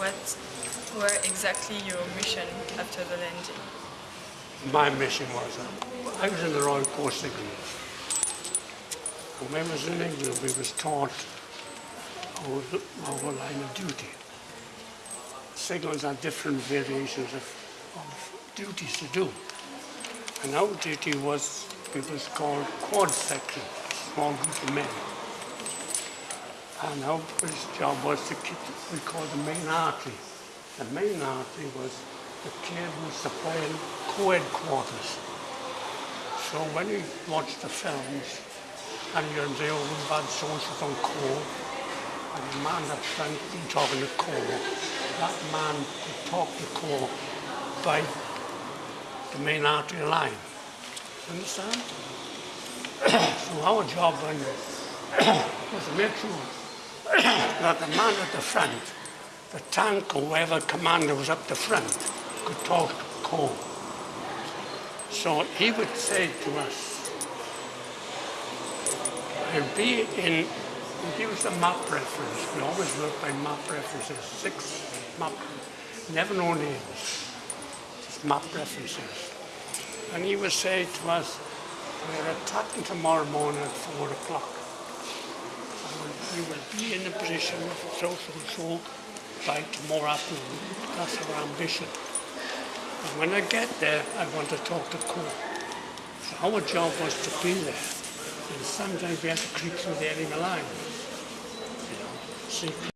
what were exactly your mission after the landing? My mission was, uh, I was in the Royal Corps Signals. When I was in England, we was taught our, our line of duty. Signals are different variations of, of duties to do. And our duty was, it was called quad section, small group of men. And first job was to keep, we called the main artery. The main artery was the cable supplying Corps headquarters. So when you watch the films, and you're say, oh, we've had on call, and the man up front been talking to Corps, that man could talk to Corps by the main artery line. Understand? so our job then was to make sure that the man at the front, the tank or whatever commander was up the front, could talk to Corps. So he would say to us, I'll be in, he was a map reference. We always work by map references, six map, never no names, just map references. And he would say to us, we're attacking tomorrow morning at four o'clock. In a position of so so so by tomorrow afternoon. That's our ambition. And when I get there, I want to talk to Corps. So our job was to be there. And sometimes we had to creep through the enemy line. You know, see